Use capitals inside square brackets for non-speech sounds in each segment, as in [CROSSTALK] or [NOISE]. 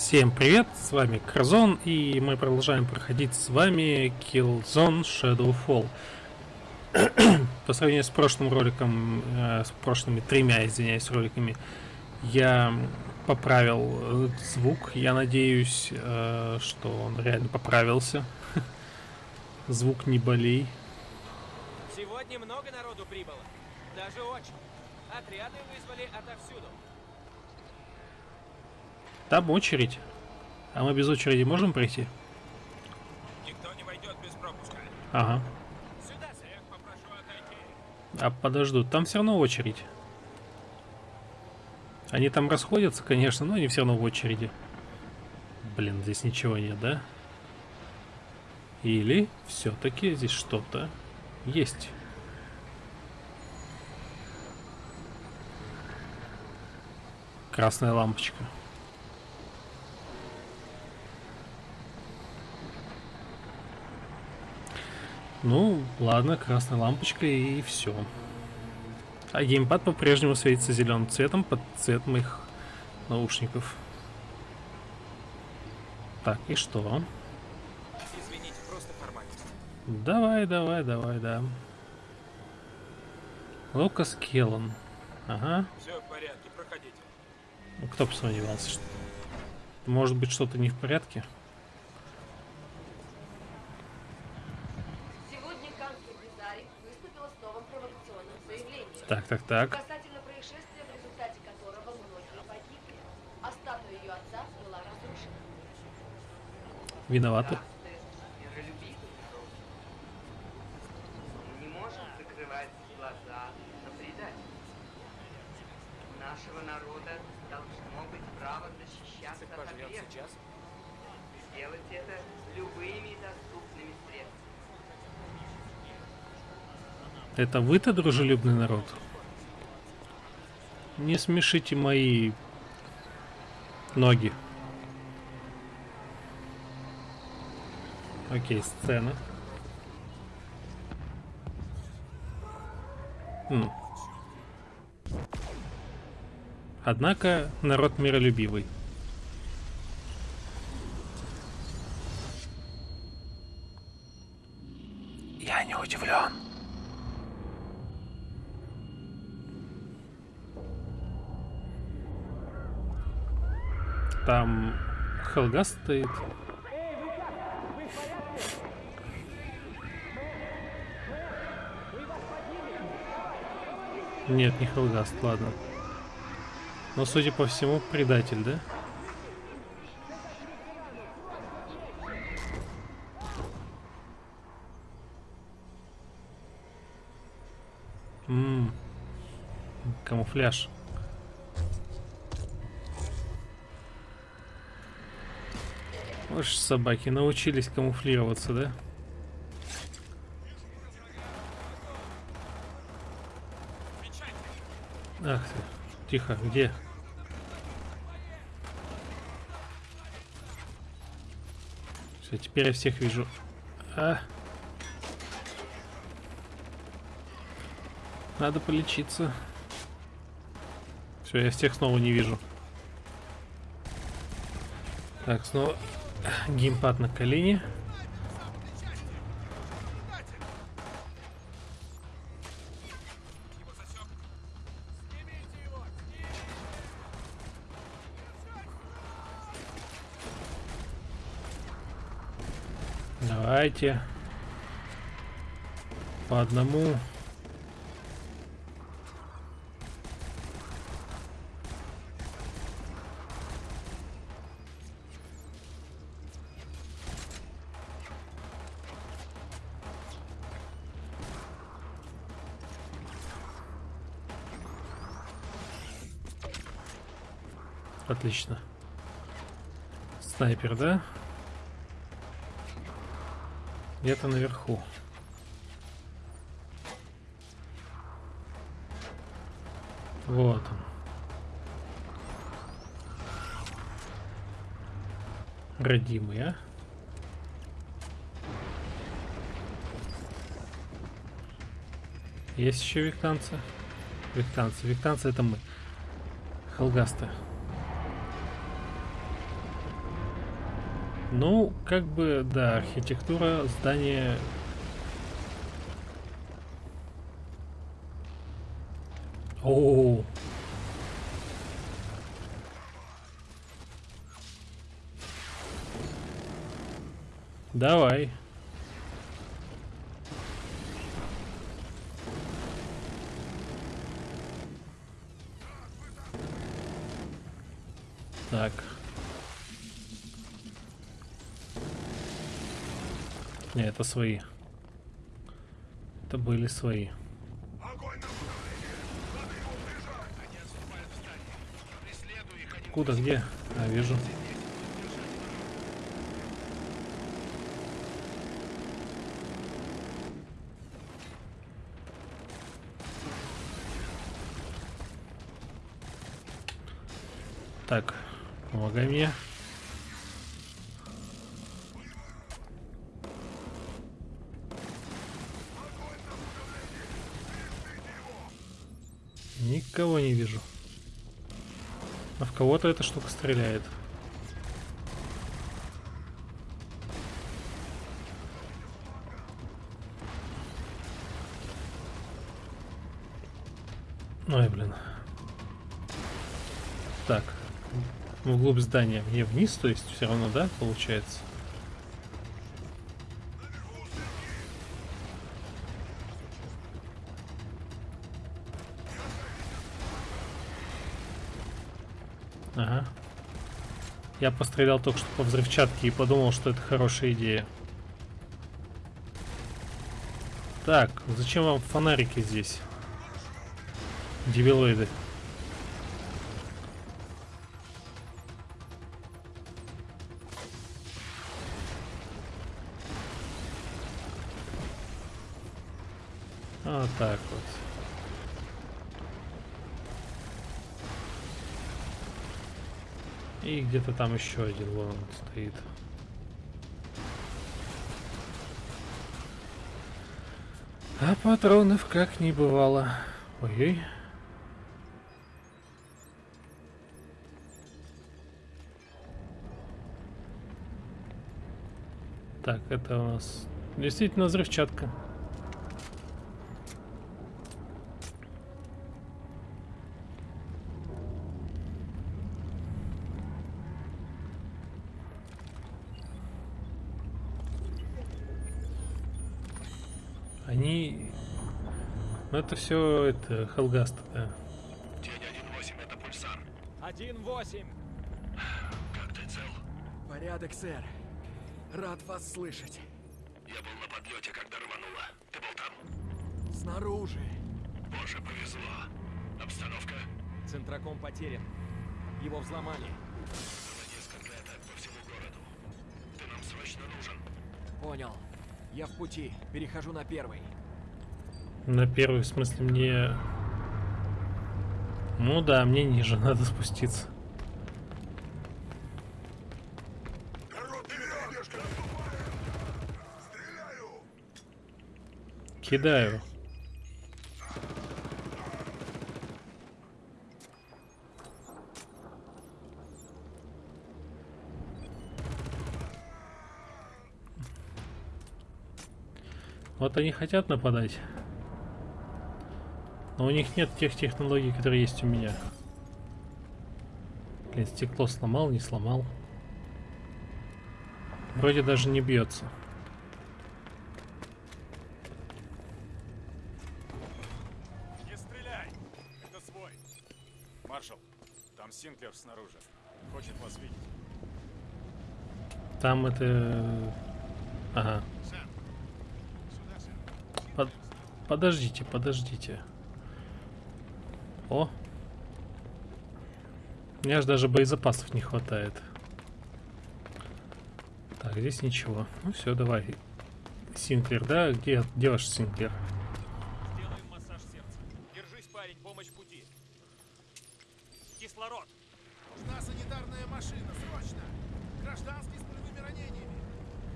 Всем привет, с вами Кразон, и мы продолжаем проходить с вами Killzone Shadowfall. [CLEARS THROAT] По сравнению с прошлым роликом, э, с прошлыми тремя, извиняюсь, роликами, я поправил э, звук. Я надеюсь, э, что он реально поправился. [LAUGHS] Звук не болей. Сегодня много народу прибыло. Даже очень. Отряды вызвали отовсюду. Там очередь. А мы без очереди можем пройти? Никто не войдет без пропуска. Ага. Сюда, Всех попрошу отойти. А подождут, там все равно очередь. Они там расходятся, конечно, но они все равно в очереди. Блин, здесь ничего нет, да? Или все-таки здесь что-то есть. Красная лампочка. Ну, ладно, красная лампочка и все. А геймпад по-прежнему светится зеленым цветом под цвет моих наушников. Так, и что? Извините, просто формальность. Давай, давай, давай, да. Лукас Келлан. Ага. Все в порядке, проходите. Ну, кто бы сомневался, что... Может быть, что-то не в порядке? Так, так, так. Касательно происшествия, в результате которого многие погибли, а статуя ее отца была разрушена. Виноваты. миролюбивый народ. Мы не можем закрывать глаза на предательство. У нашего народа должно быть право защищаться Цик от поживет агрессора. сейчас. Сделать это любыми доступными средствами. Это вы-то дружелюбный народ? Не смешите мои ноги. Окей, сцена. М. Однако народ миролюбивый. Я не удивлен. Там Хелга стоит. Нет, не Хелгаст, ладно. Но, судя по всему, предатель, да? Ммм. Камуфляж. Уж собаки научились камуфлироваться, да? Ах ты. Тихо, где? Все, теперь я всех вижу. А. Надо полечиться. Все, я всех снова не вижу. Так, снова геймпад на колени. Давайте. По одному. Отлично. Снайпер, да? Где-то наверху. Вот он. Родимый, а? Есть еще виктанцы? Виктанцы. Виктанцы это мы. Холгаста. Ну, как бы, да, архитектура здания... О, Давай. Так. Не, это свои. Это были свои. Куда, где? А, вижу. Так, помогай мне. Никого не вижу. А в кого-то эта штука стреляет. Ой, блин. Так. Вглубь здания. Мне вниз, то есть все равно, да, получается? Я пострелял только что по взрывчатке и подумал, что это хорошая идея. Так, зачем вам фонарики здесь? Дебилоиды. И где-то там еще один вон он стоит. А патронов как не бывало. Ой-ой. Так, это у нас действительно взрывчатка. Они... Ну это все это Хелгаст, да. Тень 1-8, это пульсар. 1-8. Как ты цел? Порядок, сэр. Рад вас слышать. Я был на подлете, когда рвануло. Ты был там? Снаружи. Боже, повезло. Обстановка? Центроком потерян. Его взломали. Было несколько атак по всему городу. Ты нам срочно нужен. Понял. Я в пути. Перехожу на первый. На первый, в смысле, мне... Ну да, мне ниже [LAUGHS] надо спуститься. Кидаю. Вот они хотят нападать. Но у них нет тех технологий, которые есть у меня. Блин, стекло сломал, не сломал. Вроде даже не бьется. Не стреляй! Это свой. Маршал, там Синклер снаружи. Хочет вас видеть. Там это... Ага. Под- Подождите, подождите. О! У меня же даже боезапасов не хватает. Так, здесь ничего. Ну все, давай. Синклер, да? Где, где ваш Синклер? Сделаем массаж сердца. Держись, парень, помощь в пути. Кислород. Нужна санитарная машина, срочно! Гражданский с пулевыми ранениями.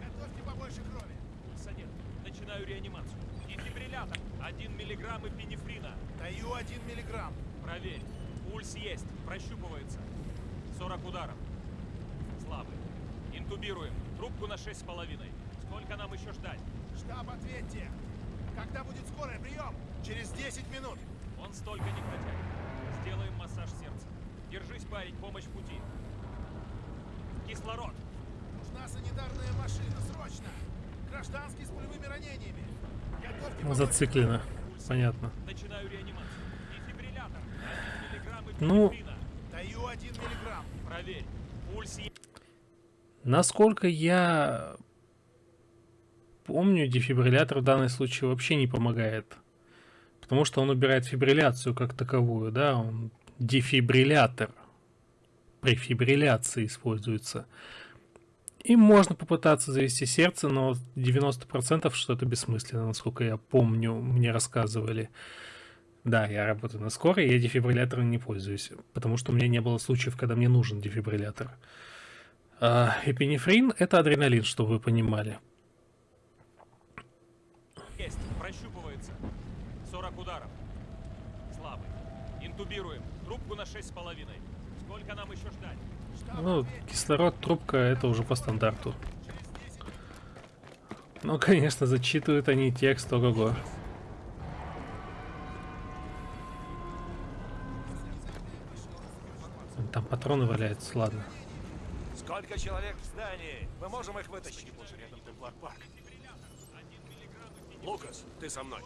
Готовьте побольше крови. Пульсонет. Начинаю реанимацию. Дефибриллятор. Один миллиграмм эпинефрина. Даю один миллиграмм. Проверь. Пульс есть. Прощупывается. 40 ударов. Слабый. Интубируем. Трубку на шесть с половиной. Сколько нам еще ждать? Штаб, ответьте! Когда будет скорая? Прием! Через 10 минут! Он столько не протянет. Сделаем массаж сердца. Держись, парень, помощь в пути. Кислород. Нужна санитарная машина, срочно! Гражданский с пулевыми ранениями! Зациклено. Понятно. Начинаю реанимацию. Дефибриллятор. Ну. Даю один миллиграмм. Проверь. Пульс. Насколько я помню, дефибриллятор в данном случае вообще не помогает. Потому что он убирает фибрилляцию как таковую, да, он дефибриллятор. При фибрилляции используется. И можно попытаться завести сердце, но 90% что это бессмысленно, насколько я помню, мне рассказывали. Да, я работаю на скорой, я дефибриллятором не пользуюсь, потому что у меня не было случаев, когда мне нужен дефибриллятор. А, эпинефрин – это адреналин, чтобы вы понимали. Шесть с половиной. Сколько нам еще ждать? Ну, кислород, трубка – это уже по стандарту. Ну, конечно, зачитывают они текст, ого-го. Там патроны валяются, ладно. Сколько человек в здании? Мы можем их вытащить. Боже, рядом. Лукас, ты со мной.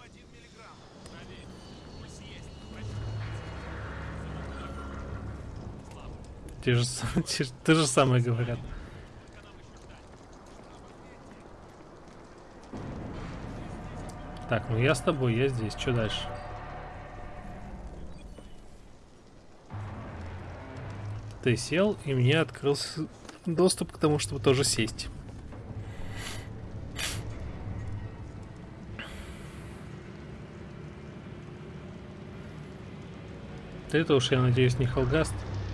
Те же, с- [LAUGHS] те же- самое говорят. Так, ну я с тобой, я здесь. Что дальше? Ты сел, и мне открылся доступ к тому, чтобы тоже сесть. Это уж, я надеюсь, не Холгаст.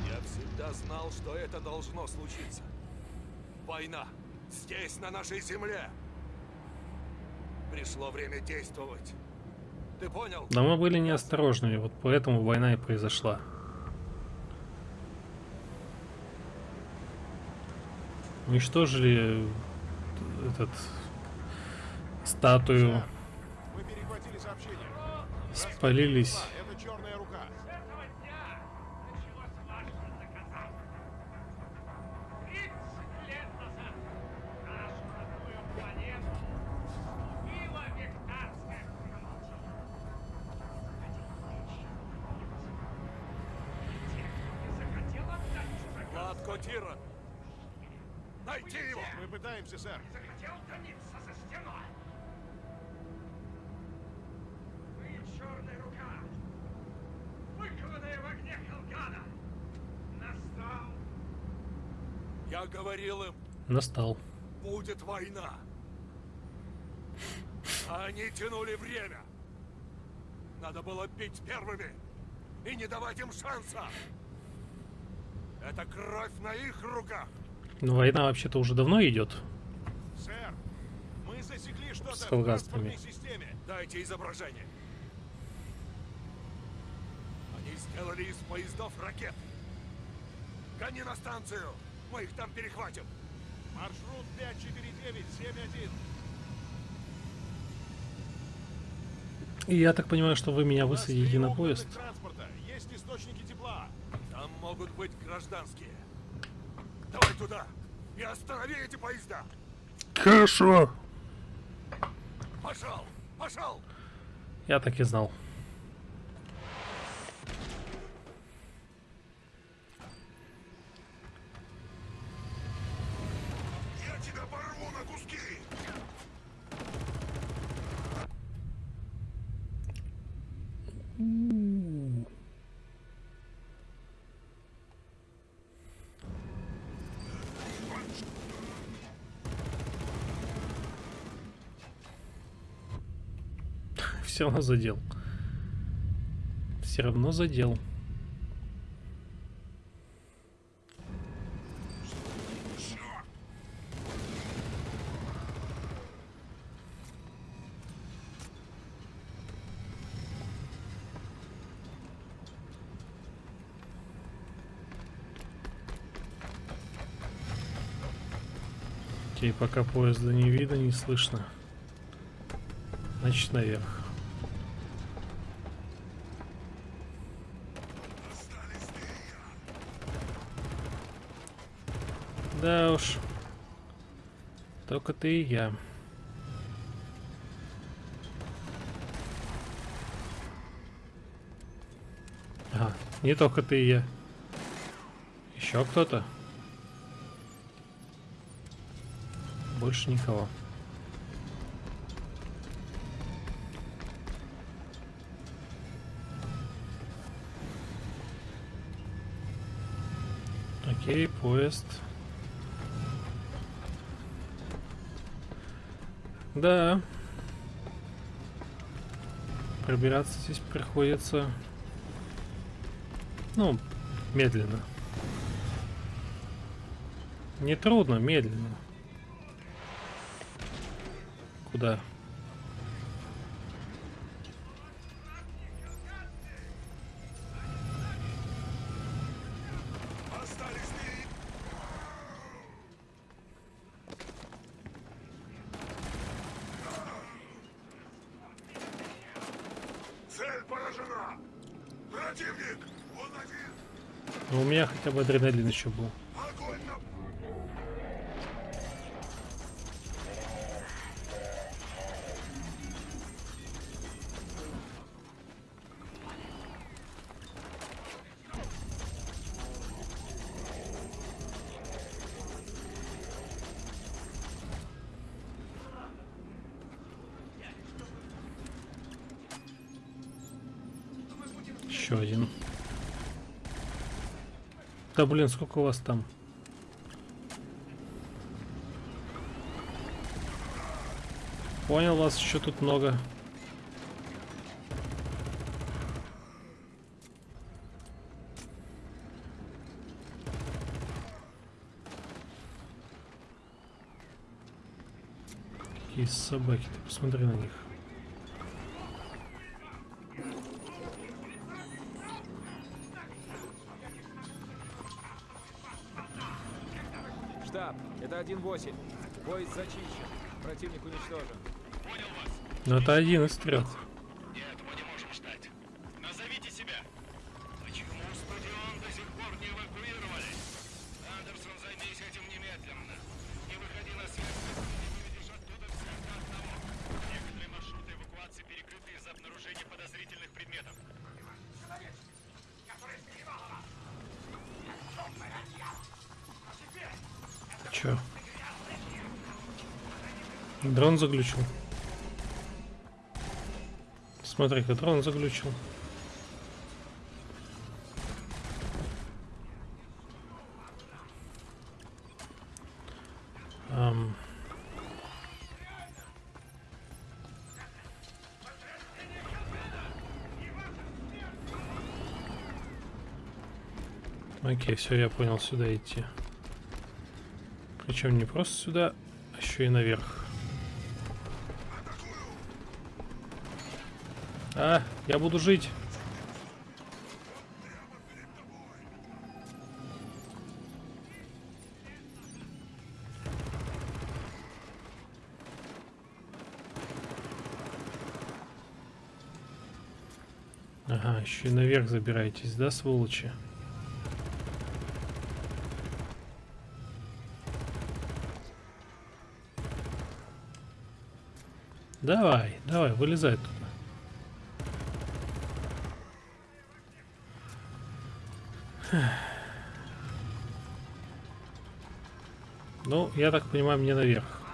Я всегда знал, что это должно случиться. Война. Здесь, на нашей земле. Пришло время действовать. Ты понял? Но мы были неосторожными, вот поэтому война и произошла. Уничтожили этот статую, Мы перехватили сообщение. спалились. Сэр. Я говорил им, Настал. будет война. Они тянули время. Надо было бить первыми и не давать им шанса. Это кровь на их руках. Но война вообще-то уже давно идет. Сэр, мы засекли что-то в транспортной системе. Дайте изображение. Они сделали из поездов ракет. Гони на станцию. Мы их там перехватим. Маршрут 54971. И я так понимаю, что вы меня высадите на поезд. Есть источники тепла. Там могут быть гражданские. Давай туда и останови эти поезда. Хорошо. Пошел, пошел. Я так и знал. все равно задел. Все равно задел. Окей, пока поезда не видно, не слышно. Значит, наверх. Да уж. Только ты и я. Ага, не только ты и я. Еще кто-то? Больше никого. Окей, поезд. Да. Пробираться здесь приходится... Ну, медленно. Не трудно, медленно. Куда? Цель поражена! Противник! Он один! Ну, у хотя бы адреналин еще был. Огонь на... Еще один. Да блин, сколько у вас там? Понял, вас еще тут много. Какие собаки, ты посмотри на них. Штаб, это 1-8. Поезд зачищен. Противник уничтожен. Но это один из трех. Нет, мы не можем ждать. Назовите себя. Почему стадион до сих пор не эвакуировали? Андерсон, займись этим немедленно. Не выходи на связь, если не выведешь оттуда всех до одного. Некоторые маршруты эвакуации перекрыты из-за обнаружения подозрительных предметов. Чё? Дрон заглючил. Смотри-ка, дрон заглючил. Окей, все, я понял, сюда идти. Причем не просто сюда, а еще и наверх. Я буду жить. Ага, еще и наверх забираетесь, да, сволочи? Давай, давай, вылезай туда. Ну, я так понимаю, мне наверх.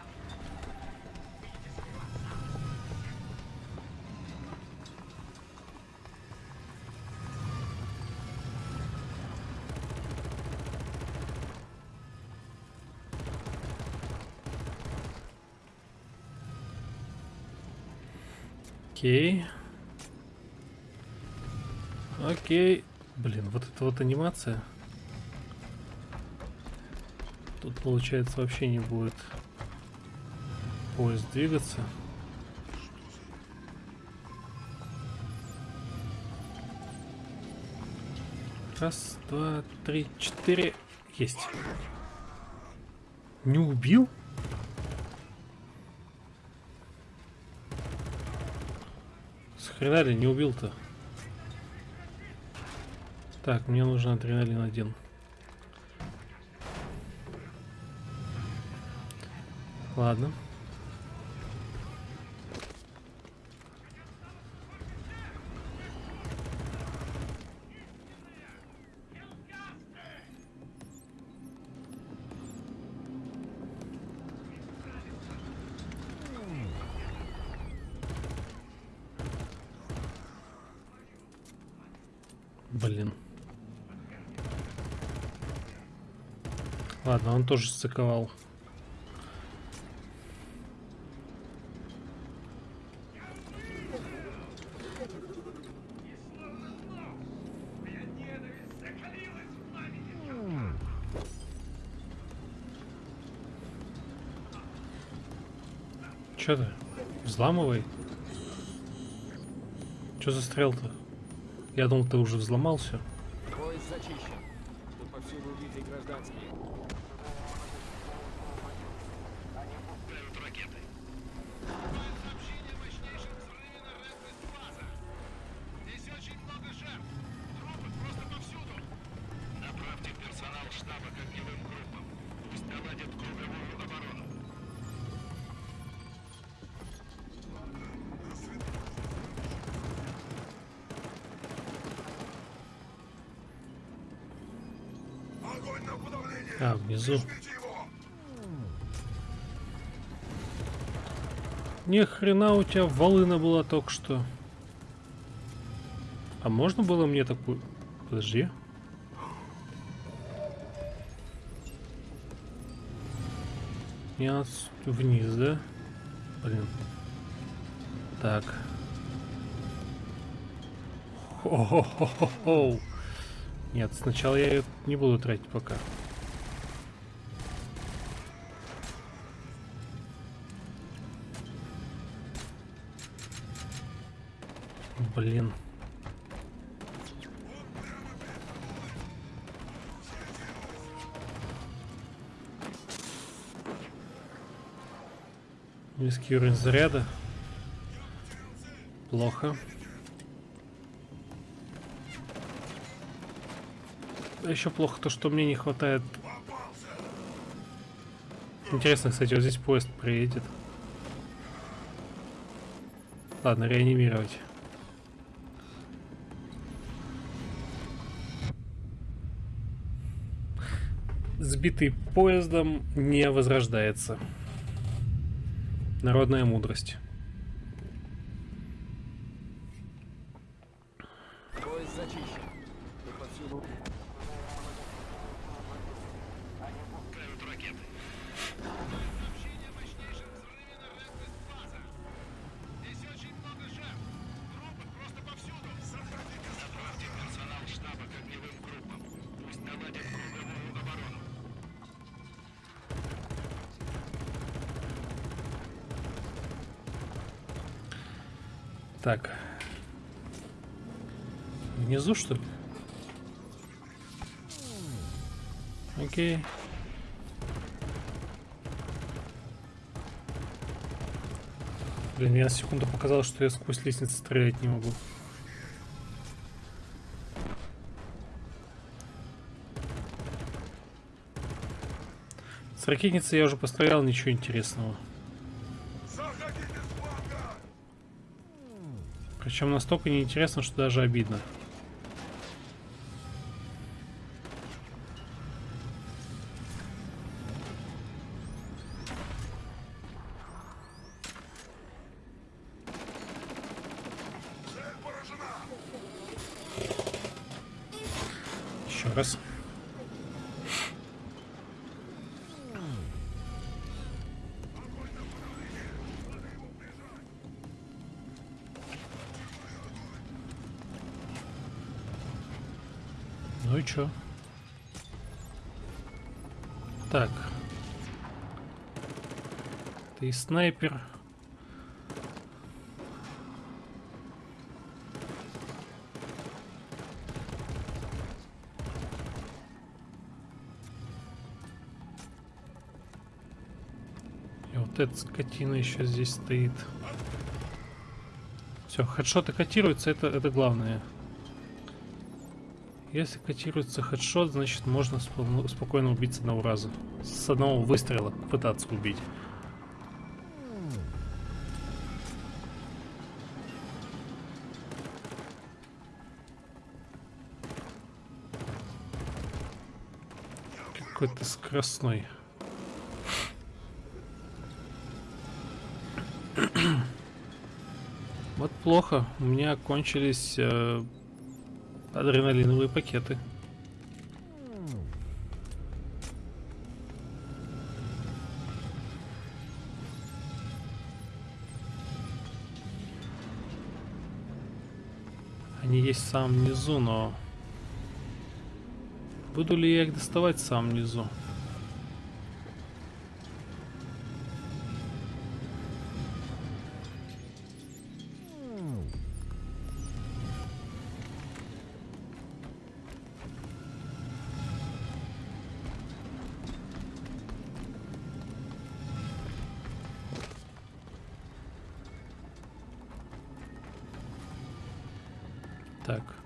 Окей. Окей. Блин, вот эта вот анимация. Тут, получается, вообще не будет поезд двигаться. Раз, два, три, четыре. Есть. Не убил? С ли не убил-то? Так, мне нужен адреналин один. Ладно. Блин. Ладно, он тоже стыковал. Чё ты? Взламывай. Чё застрял-то? Я думал, ты уже взломал все. Поезд зачищен. Тут повсюду убитые гражданские. Его! Ни хрена у тебя волына была только что. А можно было мне такую... Подожди. С- вниз, да? Блин. Так. Хо-хо-хо-хо. Нет, сначала я ее не буду тратить пока. Блин. Низкий уровень заряда. Плохо. А еще плохо то, что мне не хватает. Интересно, кстати, вот здесь поезд приедет. Ладно, реанимировать. Сбитый поездом не возрождается. Народная мудрость. Так. Внизу, что ли? Окей. Блин, мне на секунду показалось, что я сквозь лестницу стрелять не могу. С ракетницей я уже пострелял, ничего интересного. Причем настолько неинтересно, что даже обидно. Ты снайпер. И вот эта скотина еще здесь стоит. Все, хедшоты котируются, это, это главное. Если котируется хедшот, значит можно спо- спокойно убить с одного раза. С одного выстрела пытаться убить. Какой-то скоростной. [CLEARS THROAT] Вот плохо. У меня кончились э, адреналиновые пакеты. Они есть в самом низу, но... Буду ли я их доставать в самом низу? Так.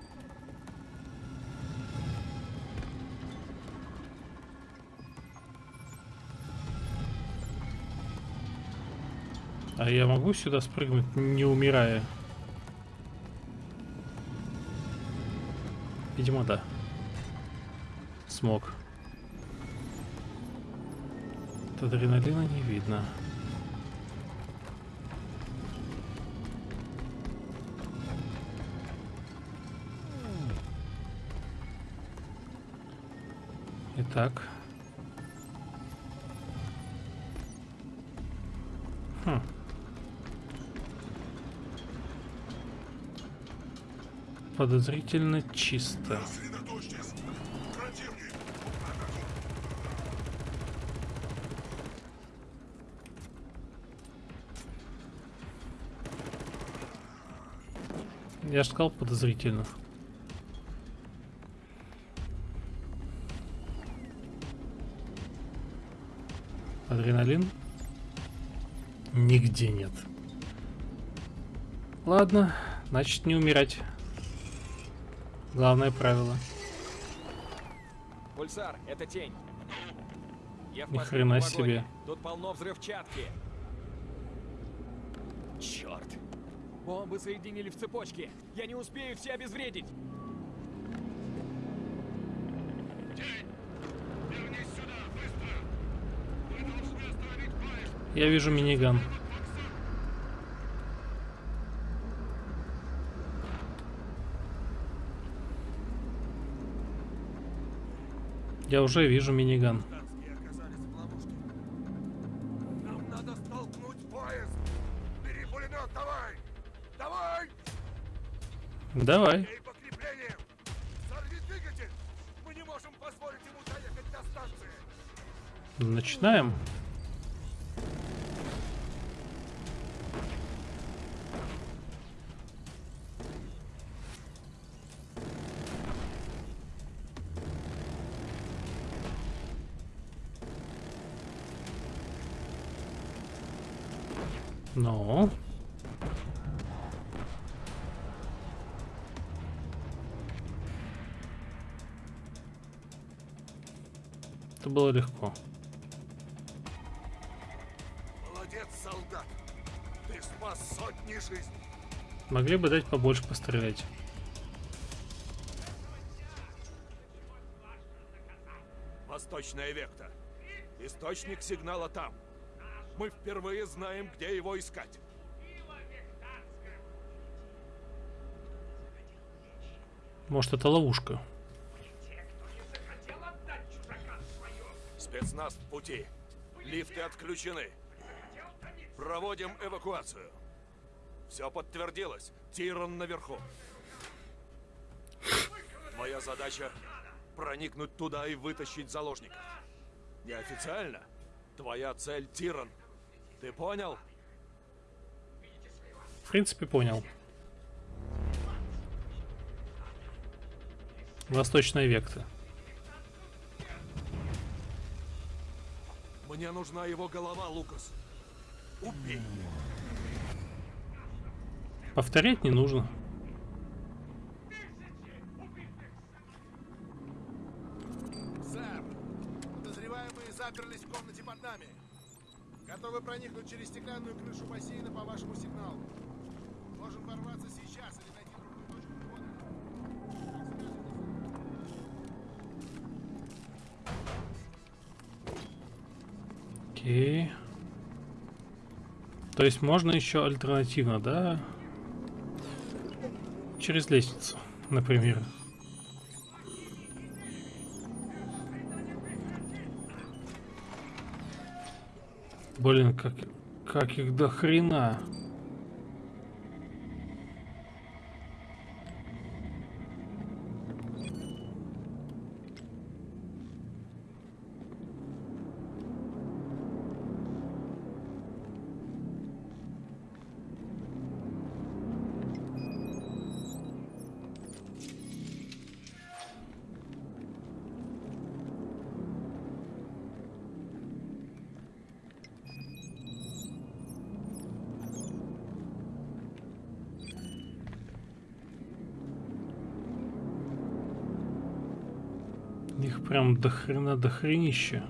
А я могу сюда спрыгнуть, не умирая? Видимо, да. Смог. От адреналина не видно. Итак. Подозрительно чисто. Я же сказал подозрительно. Адреналин? Нигде нет. Ладно, значит не умирать. Главное правило. Пульсар, это тень. Я в Ни хрена себе. Тут полно взрывчатки. Черт. Бомбы соединили в цепочке. Я не успею все обезвредить. Вернись сюда, быстро! Вы должны остановить поезд! Я вижу миниган. Я уже вижу миниган. Гражданские оказались Могли бы дать побольше пострелять. Восточная векта. Источник сигнала там. Мы впервые знаем, где его искать. Может, это ловушка. Спецназ в пути. Лифты отключены. Проводим эвакуацию. Все подтвердилось. Тиран наверху. Моя задача проникнуть туда и вытащить заложников. Неофициально. Твоя цель Тиран. Ты понял? В принципе, понял. Восточная векта. Мне нужна его голова, Лукас. Убей. Повторять не нужно. Сэр, подозреваемые заперлись в комнате под нами. Готовы проникнуть через стеклянную крышу бассейна по вашему сигналу. Можем ворваться сейчас или найти другую точку входа. Окей. То есть можно еще альтернативно, да? Через лестницу, например. Блин, как, как их до хрена. До хрена до.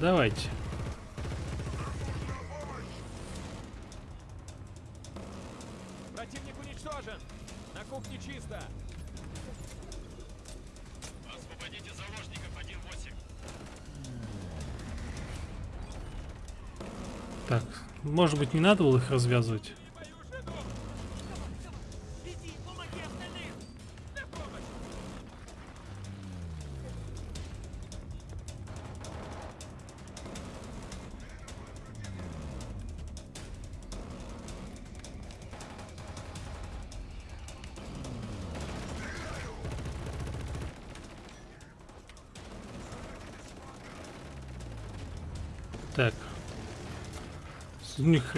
Давайте. Может быть не надо было их развязывать?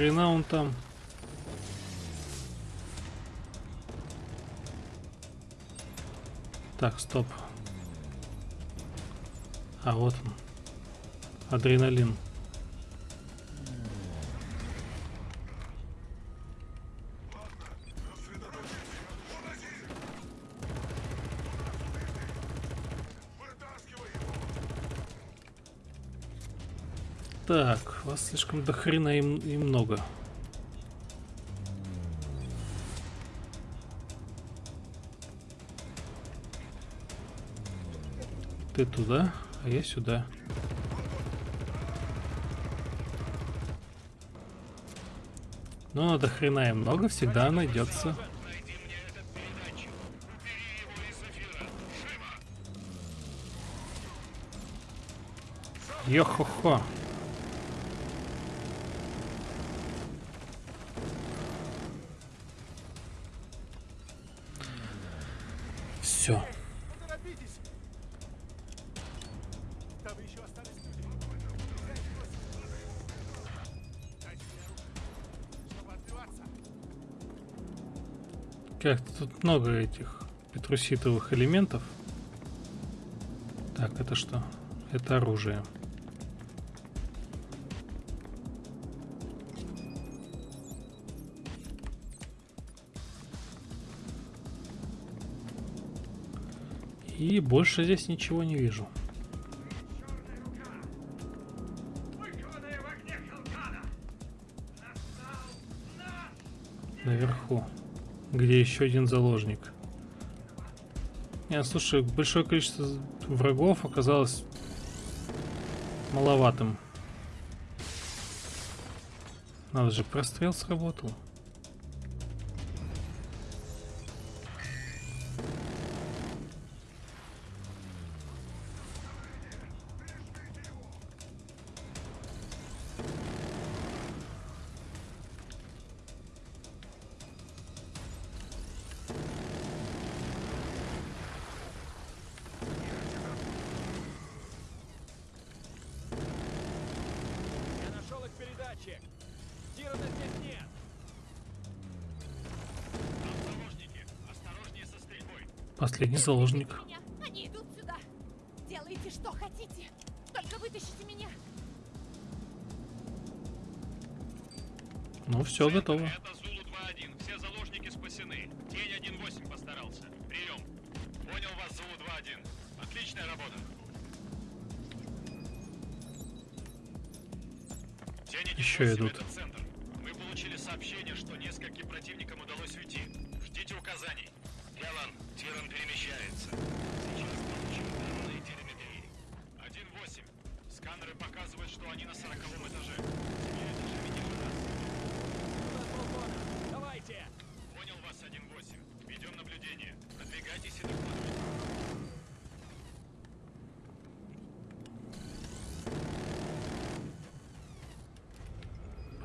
Хрена он там. Так, стоп. А вот он. Адреналин. Так, вас слишком до хрена и, м- и много. Ты туда, а я сюда. Ну, до хрена и много всегда найдется. Мне этот тут много этих петруситовых элементов. Так, это что? Это оружие. И больше здесь ничего не вижу. Наверху. Где еще один заложник. Не, слушай, большое количество врагов оказалось маловатым. Надо же, прострел сработал. Последний заложник. Они идут сюда. Делайте, что хотите. Только вытащите меня. Ну все, готово.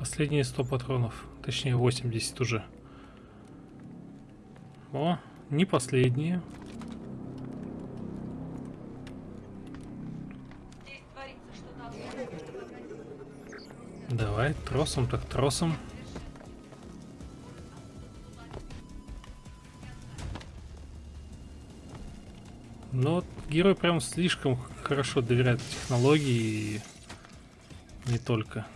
Последние 100 патронов. Точнее 80 уже. О, не последние. Давай, тросом так тросом. Но вот герой прям слишком хорошо доверяет технологии и не только.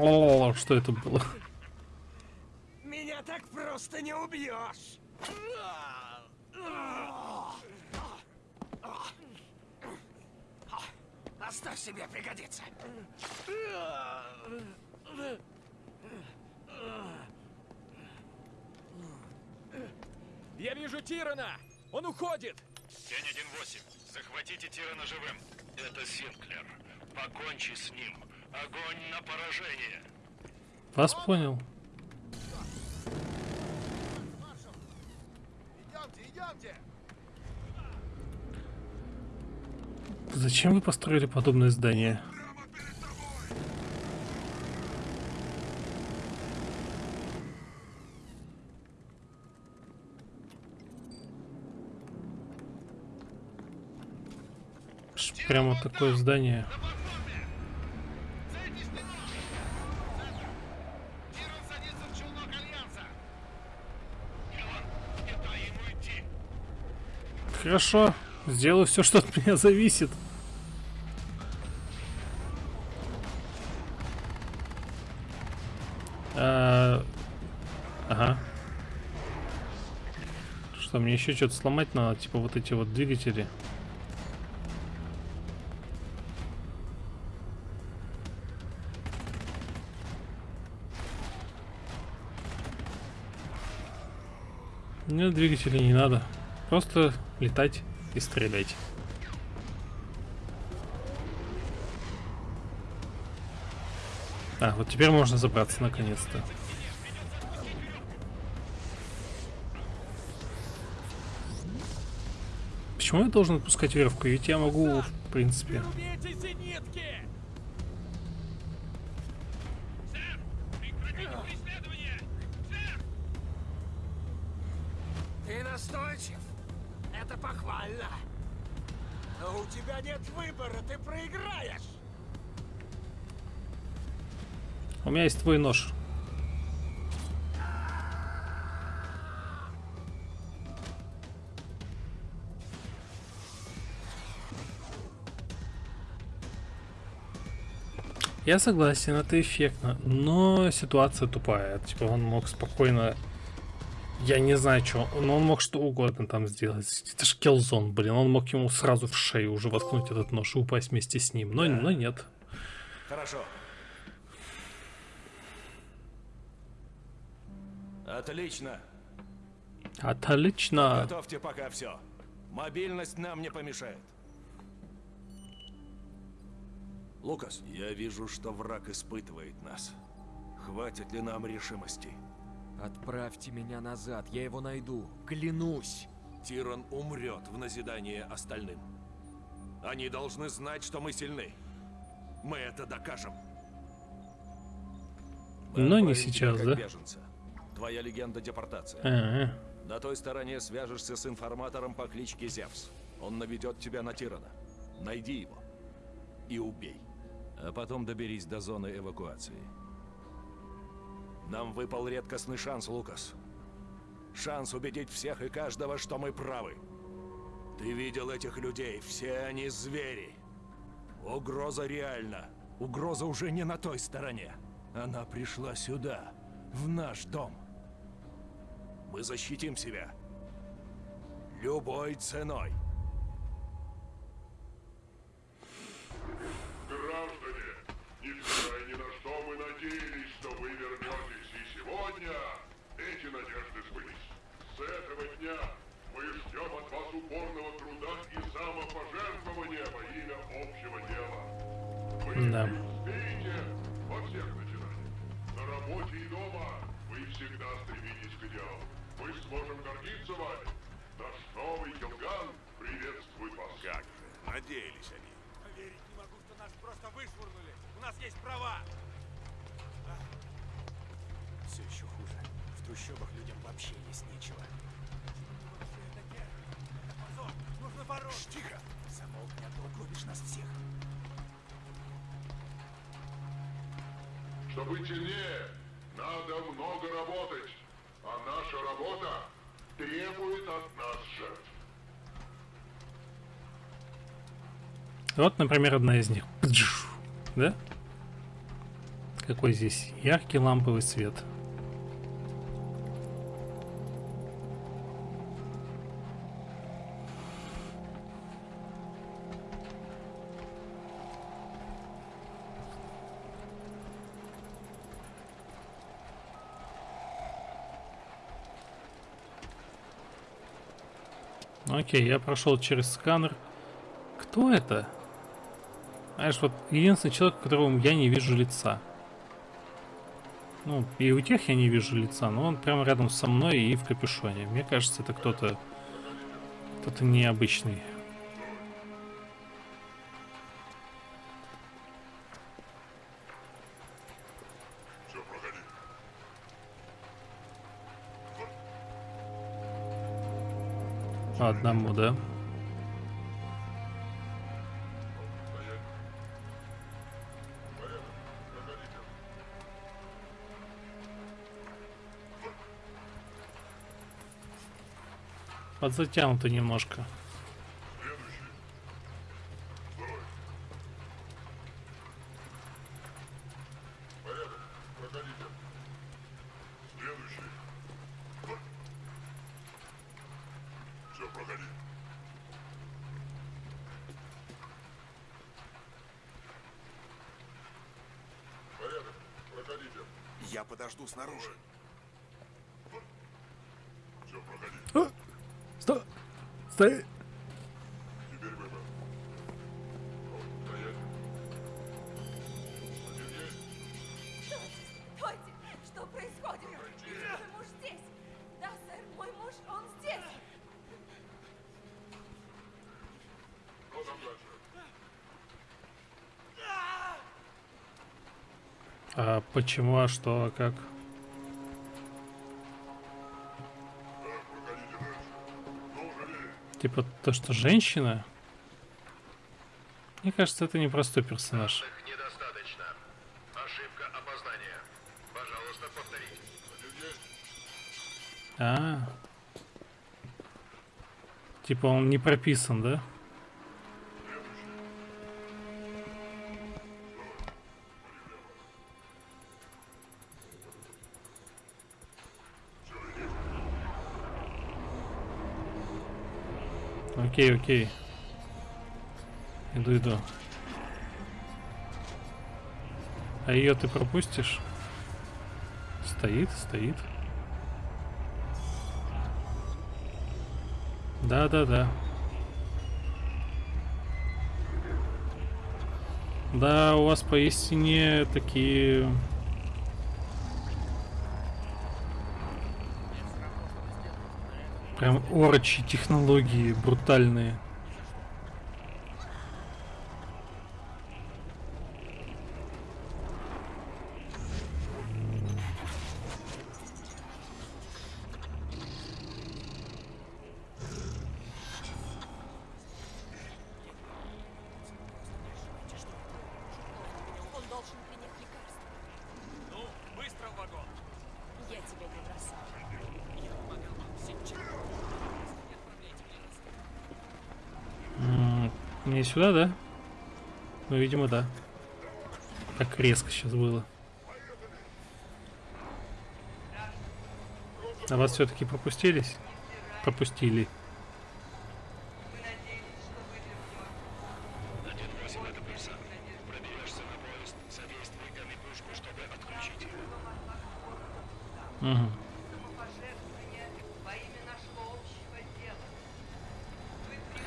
О, что это было? Меня так просто не убьешь. Оставь себе, пригодится. Я вижу Тирана. Он уходит. Тень 1-8. Захватите Тирана живым. Это Синклер. Покончи с ним. Огонь на поражение. Вас понял. Маршал! Идемте, идемте! Зачем вы построили подобное здание? Прямо такое здание. Хорошо, сделаю все, что от меня зависит. А, Ага. Что, мне еще что-то сломать надо? Типа вот эти вот двигатели. Мне двигателей не надо. Просто летать и стрелять. А, вот теперь можно забраться наконец-то. Почему я должен отпускать веревку? Ведь я могу, в принципе. Есть твой нож. Я согласен, это эффектно, но ситуация тупая. Типа он мог спокойно... Я не знаю, что, но он мог что угодно там сделать. Это ж Келзон, блин, он мог ему сразу в шею уже воткнуть этот нож и упасть вместе с ним. Но, но нет. Хорошо. Отлично. Отлично. Готовьте пока все. Мобильность нам не помешает. Лукас, я вижу, что враг испытывает нас. Хватит ли нам решимости? Отправьте меня назад, я его найду. Клянусь. Тиран умрет в назидание остальным. Они должны знать, что мы сильны. Мы это докажем. Мы Но не сейчас, да? беженца. Твоя легенда депортация. Ага. На той стороне свяжешься с информатором по кличке Зевс. Он наведет тебя на Тирана. Найди его и убей. А потом доберись до зоны эвакуации. Нам выпал редкостный шанс, Лукас. Шанс убедить всех и каждого, что мы правы. Ты видел этих людей, все они звери. Угроза реальна. Угроза уже не на той стороне. Она пришла сюда, в наш дом. Мы защитим себя. Любой ценой. Граждане, невзирая ни на что, мы надеялись, что вы вернетесь. И сегодня эти надежды сбылись. С этого дня мы ждем от вас упорного труда и самопожертвования во имя общего дела. Вы Да. преуспеете во всех начинаниях. На работе и дома вы всегда стремитесь к идеалу. Мы сможем гордиться вами. Наш новый Келган приветствует вас. Как же, надеялись они. Поверить не могу, что нас просто вышвырнули. У нас есть права. Все еще хуже. В трущобах людям вообще есть нечего. Нужно бороться. Тихо. Замолкни, а то угробишь нас всех. Чтобы сильнее, надо много работать. А наша работа требует от нас жертв. Вот, например, одна из них. Да? Какой здесь яркий ламповый свет. Окей, я прошел через сканер. Кто это? Знаешь, вот единственный человек, которому я не вижу лица. Ну, и у тех я не вижу лица, но он прямо рядом со мной и в капюшоне. Мне кажется, это кто-то... Кто-то необычный. Одному, да? Подзатянуто немножко. А почему, а что, а как? Типа то, что женщина? Мне кажется, это непростой персонаж. Данных недостаточно. Ошибка опознания. Пожалуйста, повторите. Один есть. А. Типа он не прописан, да? Окей, окей. Иду, иду. А ее ты пропустишь? Стоит, стоит. Да, да, да. Да, у вас поистине такие... Прям орочи технологии брутальные. Он должен принять лекарство. Ну, быстро в вагон. Я тебя не бросаю. Я помогал вам сейчас. Не отправляйте меня на М, Мне сюда, да? Ну, видимо, да. Так резко сейчас было. А вас все-таки пропустились? Пропустили. Мы надеялись, что вы вернетесь. 1-8 это Пульсар. Проберешься на поезд, задействуй гами-пушку, чтобы отключить его. Угу. Самопожертвование во имя нашего общего дела.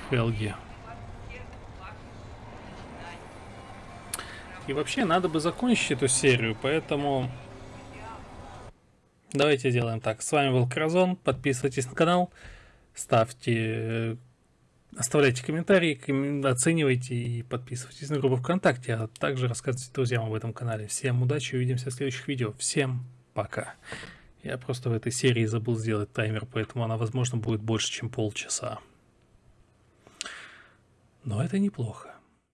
Хелги. Во всех ваших начинаниях. И вообще, надо бы закончить эту серию, поэтому... Давайте сделаем так. С вами был Кразон. Подписывайтесь на канал. Ставьте... э, Оставляйте комментарии, коммен- оценивайте и подписывайтесь на группу ВКонтакте, а также рассказывайте друзьям об этом канале. Всем удачи, увидимся в следующих видео. Всем пока. Я просто в этой серии забыл сделать таймер, поэтому она, возможно, будет больше, чем полчаса. Но это неплохо.